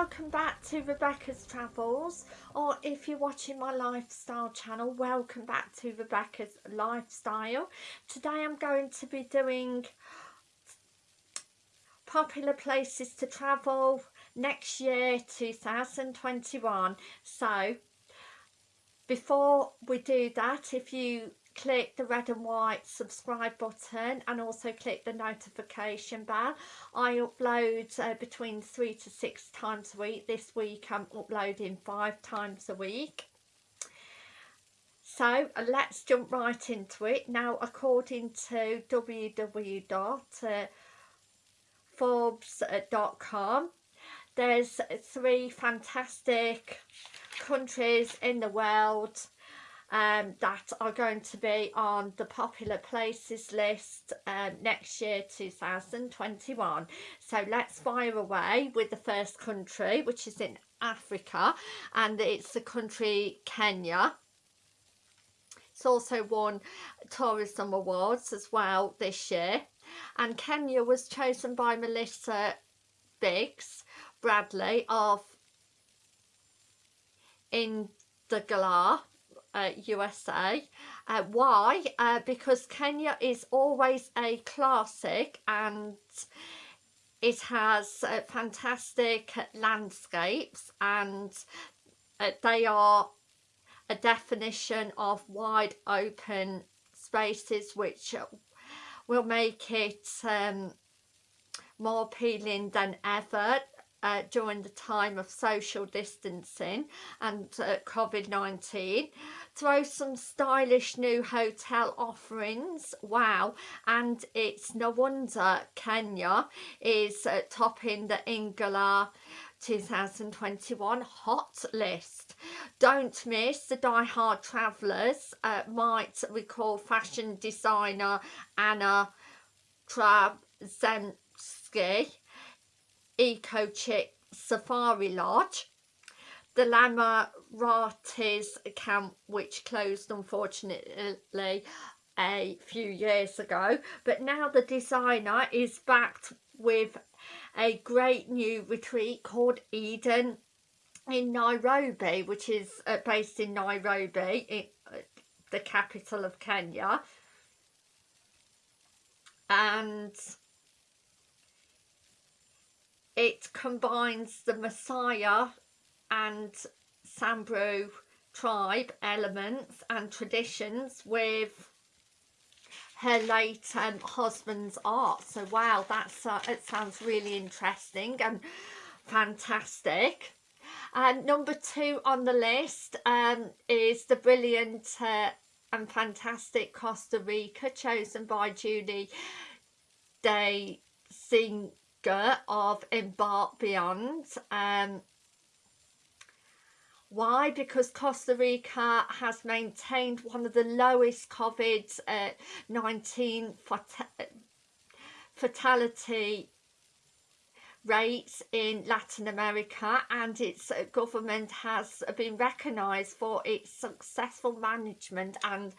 welcome back to Rebecca's Travels or if you're watching my lifestyle channel welcome back to Rebecca's Lifestyle. Today I'm going to be doing popular places to travel next year 2021 so before we do that if you click the red and white subscribe button and also click the notification bell. I upload uh, between three to six times a week. This week i'm uploading five times a week. So uh, let's jump right into it. Now according to www.forbes.com there's three fantastic countries in the world um, that are going to be on the popular places list um, next year 2021 so let's fire away with the first country which is in Africa and it's the country Kenya. It's also won tourism awards as well this year. And Kenya was chosen by Melissa Biggs Bradley of in the Galar uh, USA. Uh, why? Uh, because Kenya is always a classic and it has uh, fantastic landscapes and uh, they are a definition of wide open spaces which will make it um, more appealing than ever uh, during the time of social distancing and uh, COVID-19 throw some stylish new hotel offerings wow and it's no wonder Kenya is uh, topping the Indagare 2021 hot list. Don't miss the die-hard travellers uh, might recall fashion designer Anna Trzebinski Eco Chic Safari Lodge, the Lamaratis camp which closed unfortunately a few years ago but now the designer is backed with a great new retreat called Eden in Nairobi which is uh, based in Nairobi in, uh, the capital of Kenya. And it combines the Maasai and Samburu tribe elements and traditions with her late um, husband's art. So wow that's uh, it sounds really interesting and fantastic. And number two on the list um, is the brilliant uh, and fantastic Costa Rica chosen by Judy De Sing of Embark Beyond. Um, why? Because Costa Rica has maintained one of the lowest COVID-19 fatality rates in Latin America and its government has been recognised for its successful management and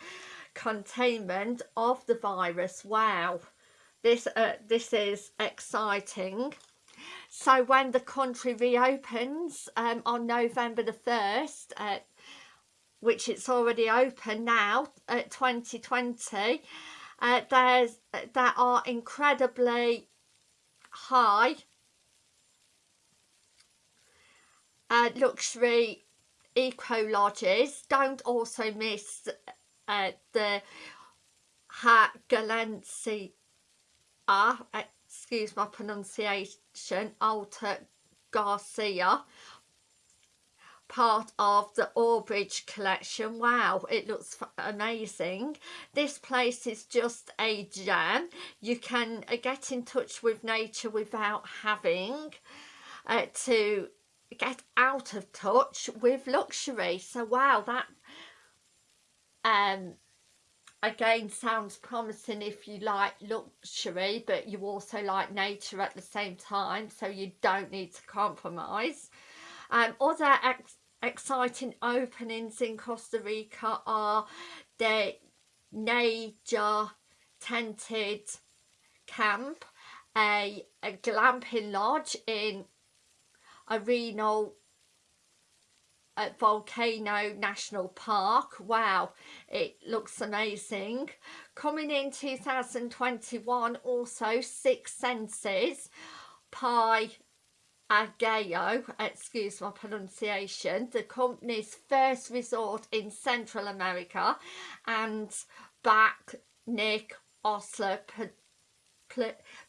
containment of the virus. Wow this uh, this is exciting. So when the country reopens um, on November the 1st uh, which it's already open now at 2020 uh, there's there are incredibly high uh, luxury eco lodges. Don't also miss uh, the Ha Galency Ah, excuse my pronunciation, Alta Garcia, part of the Auberge collection. Wow, it looks amazing. This place is just a gem. You can uh, get in touch with nature without having uh, to get out of touch with luxury. So wow, that um again sounds promising if you like luxury but you also like nature at the same time so you don't need to compromise. Um, other ex exciting openings in Costa Rica are the Nayara Tented Camp a, a glamping lodge in Arenal at Volcano National Park. Wow, it looks amazing. Coming in 2021, also Six Senses, Pi Ageo, excuse my pronunciation, the company's first resort in Central America and back Nick Osler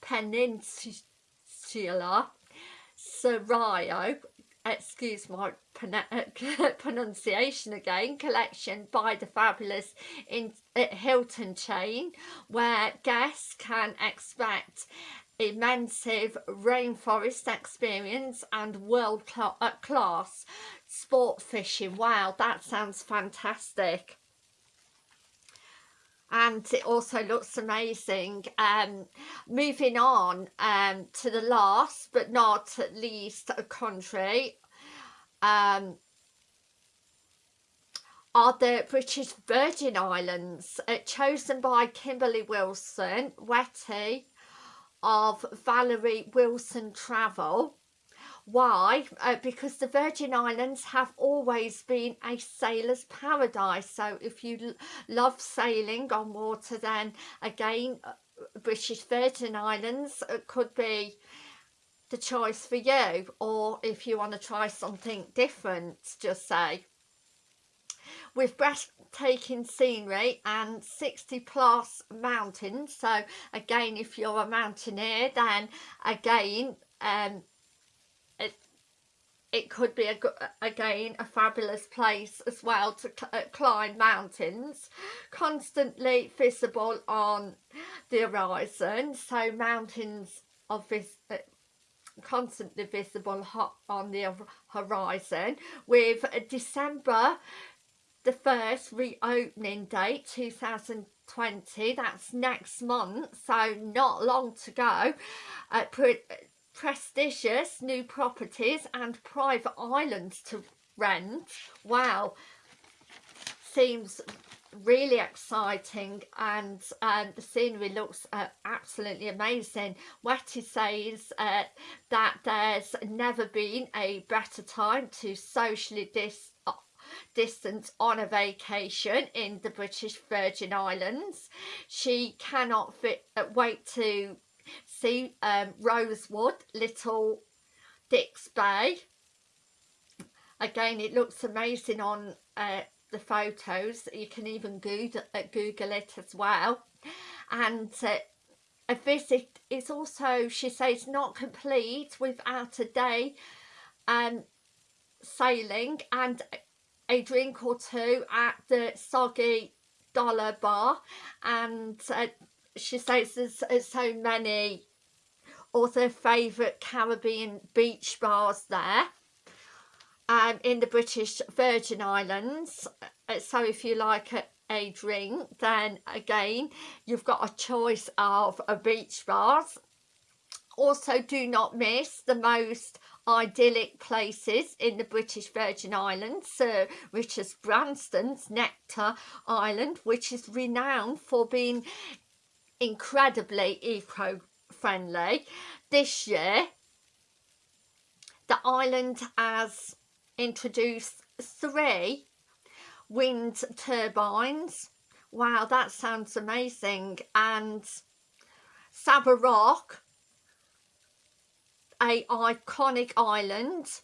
Peninsula, Serayo, excuse my pronunciation again, collection by the fabulous in uh, Hilton chain where guests can expect immense rainforest experience and world cl uh, class sport fishing. Wow, that sounds fantastic and it also looks amazing um moving on um to the last but not least country um are the British Virgin Islands uh, chosen by Kimberly Wilson Wetty of Valerie Wilson Travel why? Uh, because the Virgin Islands have always been a sailor's paradise. So if you love sailing on water, then again, uh, British Virgin Islands uh, could be the choice for you. Or if you want to try something different, just say. With breathtaking scenery and 60 plus mountains. So again, if you're a mountaineer, then again, um, it could be a, again a fabulous place as well to uh, climb mountains. Constantly visible on the horizon so mountains of vis uh, constantly visible on the horizon with December the first reopening date 2020 that's next month so not long to go. Uh, prestigious new properties and private islands to rent. Wow, seems really exciting and um, the scenery looks uh, absolutely amazing. Wetty says uh, that there's never been a better time to socially dis distance on a vacation in the British Virgin Islands. She cannot fit, uh, wait to see um, Rosewood, Little Dix Bay. Again, it looks amazing on uh, the photos. You can even Google, uh, Google it as well. And uh, a visit is also, she says, not complete without a day um, sailing and a drink or two at the Soggy Dollar Bar and uh, she says there's, there's so many other favourite Caribbean beach bars there. Um, in the British Virgin Islands. Uh, so if you like a, a drink then again you've got a choice of a beach bars. Also do not miss the most idyllic places in the British Virgin Islands, Sir Richard Branson's Necker Island, which is renowned for being incredibly eco-friendly. This year, the island has introduced three wind turbines. Wow, that sounds amazing. And Saba Rock, a iconic island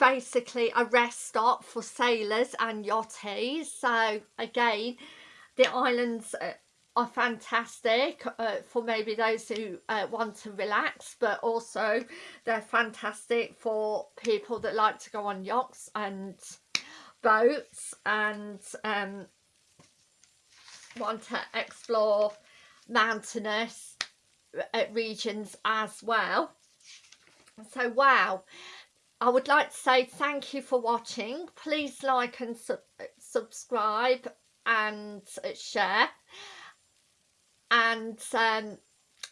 basically a rest stop for sailors and yachties. So again the islands uh, are fantastic uh, for maybe those who uh, want to relax but also they're fantastic for people that like to go on yachts and boats and um, want to explore mountainous uh, regions as well. So wow I would like to say thank you for watching. Please like and su subscribe and share. And um,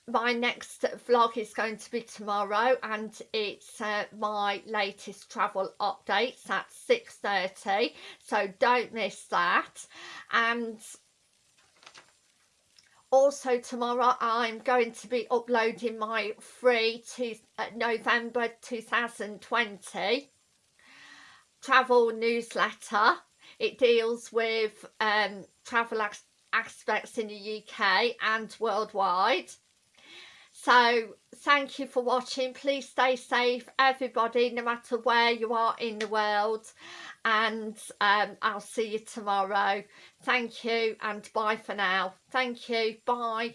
my next vlog is going to be tomorrow and it's uh, my latest travel updates at 6.30 so don't miss that and also tomorrow I'm going to be uploading my free to uh, November 2020 travel newsletter. It deals with um, travel aspects in the UK and worldwide. So thank you for watching. Please stay safe everybody no matter where you are in the world. And um, I'll see you tomorrow. Thank you and bye for now. Thank you. Bye